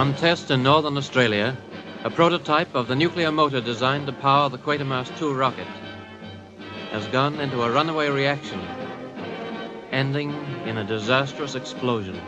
On test in northern Australia, a prototype of the nuclear motor designed to power the Quatermass II rocket has gone into a runaway reaction, ending in a disastrous explosion.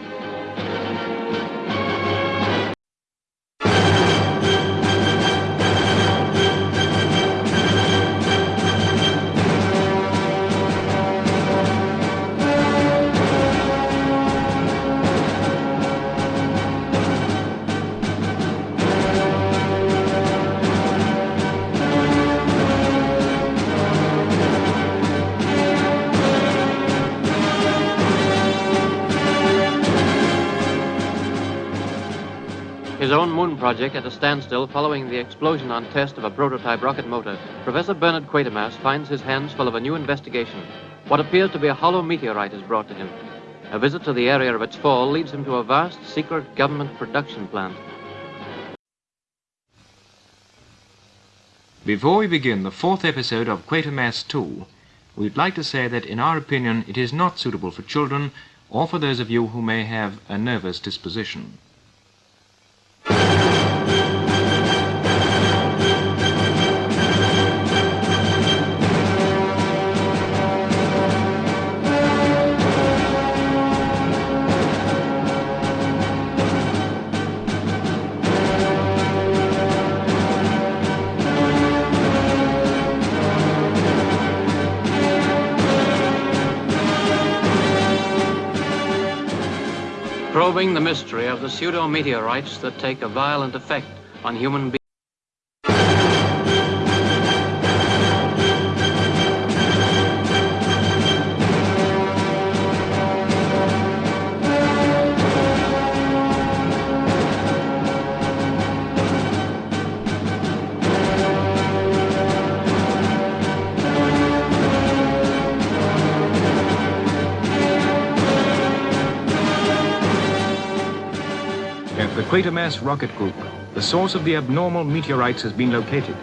His own moon project at a standstill following the explosion on test of a prototype rocket motor, Professor Bernard Quatermass finds his hands full of a new investigation. What appears to be a hollow meteorite is brought to him. A visit to the area of its fall leads him to a vast secret government production plant. Before we begin the fourth episode of Quatermass 2, we'd like to say that in our opinion it is not suitable for children or for those of you who may have a nervous disposition. Probing the mystery of the pseudo-meteorites that take a violent effect on human Quatermass Rocket Group, the source of the abnormal meteorites has been located.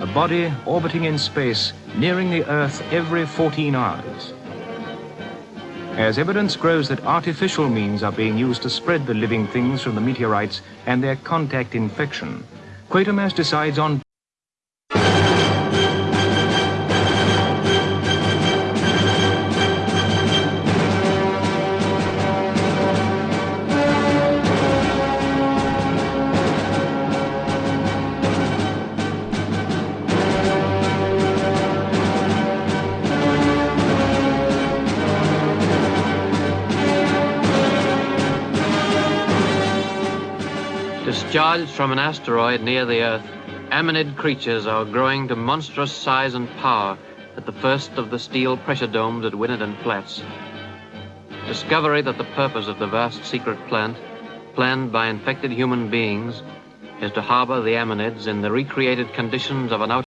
A body orbiting in space, nearing the Earth every 14 hours. As evidence grows that artificial means are being used to spread the living things from the meteorites and their contact infection, Quatermass decides on Discharged from an asteroid near the Earth, ammonid creatures are growing to monstrous size and power at the first of the steel pressure domes at Winnerden Flats. Discovery that the purpose of the vast secret plant, planned by infected human beings, is to harbor the ammonids in the recreated conditions of an out